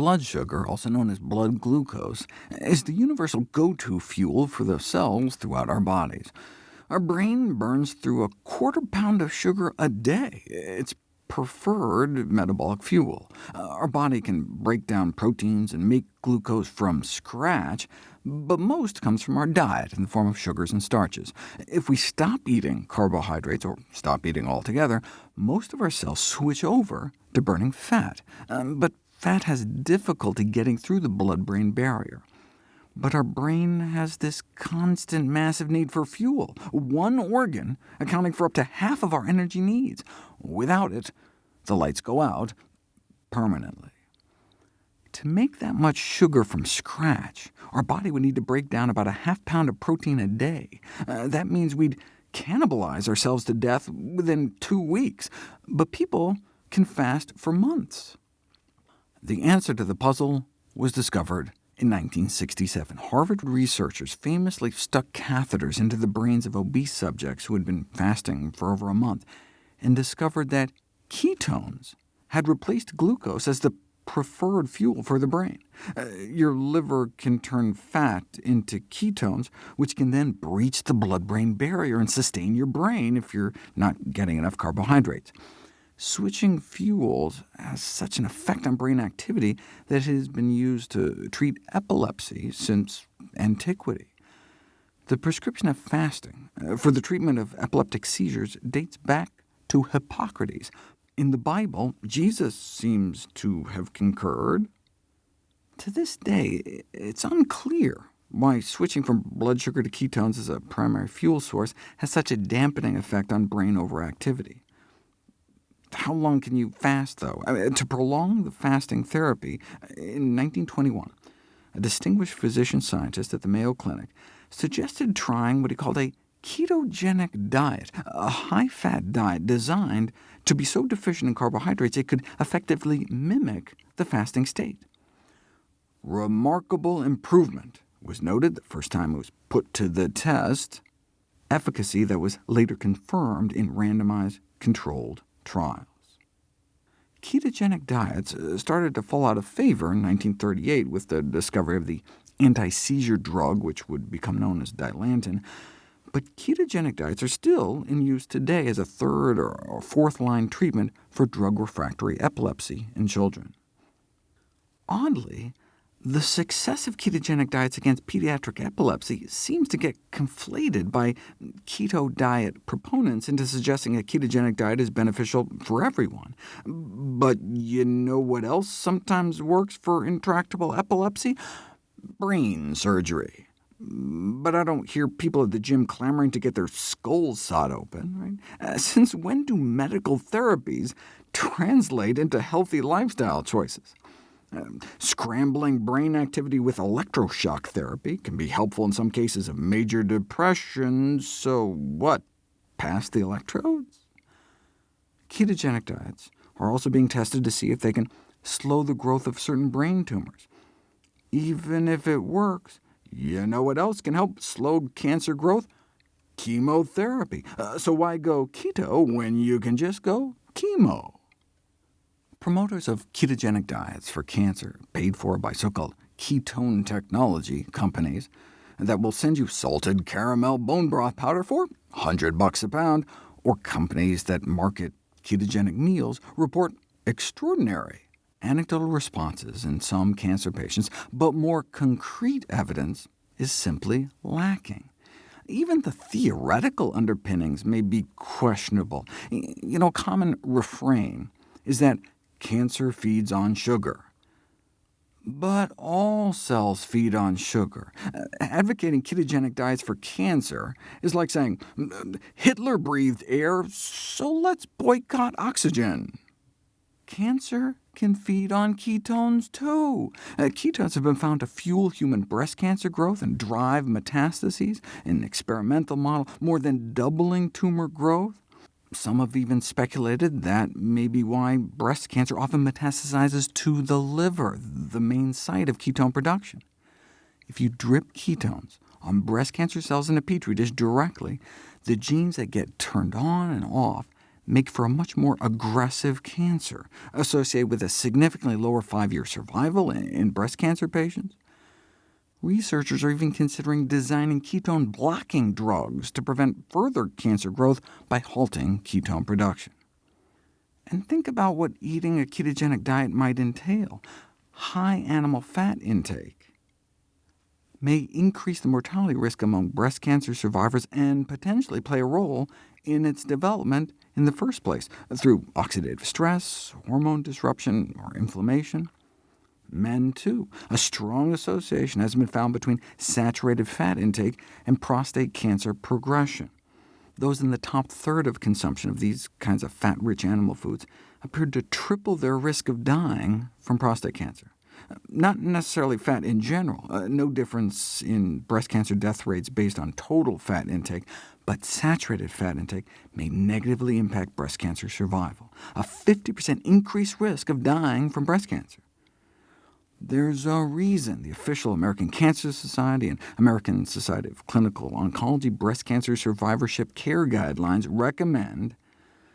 blood sugar, also known as blood glucose, is the universal go-to fuel for the cells throughout our bodies. Our brain burns through a quarter pound of sugar a day. It's preferred metabolic fuel. Uh, our body can break down proteins and make glucose from scratch, but most comes from our diet in the form of sugars and starches. If we stop eating carbohydrates, or stop eating altogether, most of our cells switch over to burning fat. Um, but fat has difficulty getting through the blood-brain barrier. But our brain has this constant massive need for fuel, one organ accounting for up to half of our energy needs. Without it, the lights go out permanently. To make that much sugar from scratch, our body would need to break down about a half pound of protein a day. Uh, that means we'd cannibalize ourselves to death within two weeks, but people can fast for months. The answer to the puzzle was discovered in 1967, Harvard researchers famously stuck catheters into the brains of obese subjects who had been fasting for over a month, and discovered that ketones had replaced glucose as the preferred fuel for the brain. Uh, your liver can turn fat into ketones, which can then breach the blood-brain barrier and sustain your brain if you're not getting enough carbohydrates. Switching fuels has such an effect on brain activity that it has been used to treat epilepsy since antiquity. The prescription of fasting uh, for the treatment of epileptic seizures dates back to Hippocrates. In the Bible, Jesus seems to have concurred. To this day, it's unclear why switching from blood sugar to ketones as a primary fuel source has such a dampening effect on brain overactivity. How long can you fast, though? I mean, to prolong the fasting therapy, uh, in 1921, a distinguished physician-scientist at the Mayo Clinic suggested trying what he called a ketogenic diet, a high-fat diet designed to be so deficient in carbohydrates it could effectively mimic the fasting state. Remarkable improvement was noted the first time it was put to the test, efficacy that was later confirmed in randomized controlled trials. Ketogenic diets uh, started to fall out of favor in 1938 with the discovery of the anti-seizure drug, which would become known as Dilantin, but ketogenic diets are still in use today as a third or fourth-line treatment for drug-refractory epilepsy in children. Oddly, the success of ketogenic diets against pediatric epilepsy seems to get conflated by keto diet proponents into suggesting a ketogenic diet is beneficial for everyone. But you know what else sometimes works for intractable epilepsy? Brain surgery. But I don't hear people at the gym clamoring to get their skulls sawed open. Right? Uh, since when do medical therapies translate into healthy lifestyle choices? Scrambling brain activity with electroshock therapy can be helpful in some cases of major depression, so what, pass the electrodes? Ketogenic diets are also being tested to see if they can slow the growth of certain brain tumors. Even if it works, you know what else can help slow cancer growth? Chemotherapy. Uh, so why go keto when you can just go chemo? Promoters of ketogenic diets for cancer, paid for by so-called ketone technology companies, that will send you salted caramel bone broth powder for 100 bucks a pound, or companies that market ketogenic meals report extraordinary anecdotal responses in some cancer patients, but more concrete evidence is simply lacking. Even the theoretical underpinnings may be questionable. You know, a common refrain is that Cancer feeds on sugar. But all cells feed on sugar. Advocating ketogenic diets for cancer is like saying, Hitler breathed air, so let's boycott oxygen. Cancer can feed on ketones too. Uh, ketones have been found to fuel human breast cancer growth and drive metastases in an experimental model, more than doubling tumor growth. Some have even speculated that may be why breast cancer often metastasizes to the liver, the main site of ketone production. If you drip ketones on breast cancer cells in a petri dish directly, the genes that get turned on and off make for a much more aggressive cancer, associated with a significantly lower five-year survival in breast cancer patients. Researchers are even considering designing ketone-blocking drugs to prevent further cancer growth by halting ketone production. And think about what eating a ketogenic diet might entail. High animal fat intake may increase the mortality risk among breast cancer survivors and potentially play a role in its development in the first place, uh, through oxidative stress, hormone disruption, or inflammation. Men, too. A strong association has been found between saturated fat intake and prostate cancer progression. Those in the top third of consumption of these kinds of fat-rich animal foods appeared to triple their risk of dying from prostate cancer. Not necessarily fat in general, uh, no difference in breast cancer death rates based on total fat intake, but saturated fat intake may negatively impact breast cancer survival, a 50% increased risk of dying from breast cancer. There's a reason the official American Cancer Society and American Society of Clinical Oncology breast cancer survivorship care guidelines recommend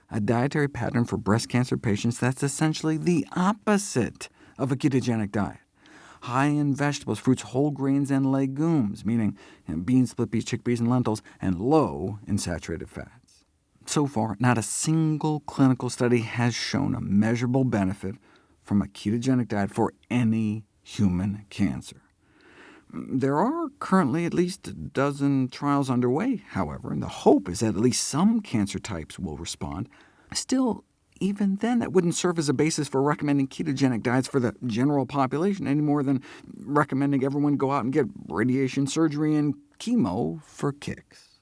a dietary pattern for breast cancer patients that's essentially the opposite of a ketogenic diet. High in vegetables, fruits, whole grains, and legumes, meaning you know, beans, split peas, chickpeas, and lentils, and low in saturated fats. So far, not a single clinical study has shown a measurable benefit from a ketogenic diet for any human cancer. There are currently at least a dozen trials underway, however, and the hope is that at least some cancer types will respond. Still, even then, that wouldn't serve as a basis for recommending ketogenic diets for the general population, any more than recommending everyone go out and get radiation surgery and chemo for kicks.